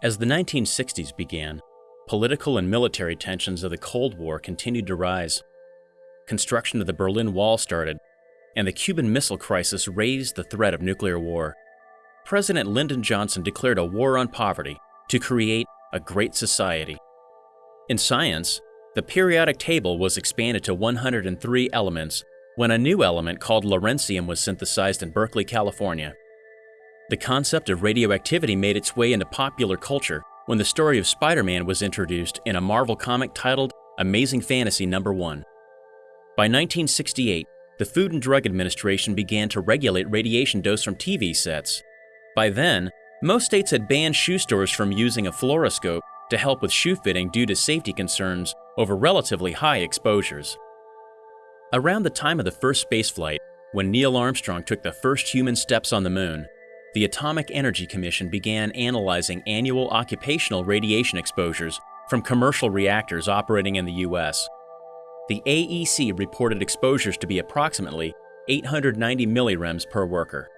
As the 1960s began, political and military tensions of the Cold War continued to rise. Construction of the Berlin Wall started, and the Cuban Missile Crisis raised the threat of nuclear war. President Lyndon Johnson declared a war on poverty to create a great society. In science, the periodic table was expanded to 103 elements when a new element called lawrencium was synthesized in Berkeley, California. The concept of radioactivity made its way into popular culture when the story of Spider Man was introduced in a Marvel comic titled Amazing Fantasy Number 1. By 1968, the Food and Drug Administration began to regulate radiation dose from TV sets. By then, most states had banned shoe stores from using a fluoroscope to help with shoe fitting due to safety concerns over relatively high exposures. Around the time of the first spaceflight, when Neil Armstrong took the first human steps on the moon, the Atomic Energy Commission began analyzing annual occupational radiation exposures from commercial reactors operating in the U.S. The AEC reported exposures to be approximately 890 millirems per worker.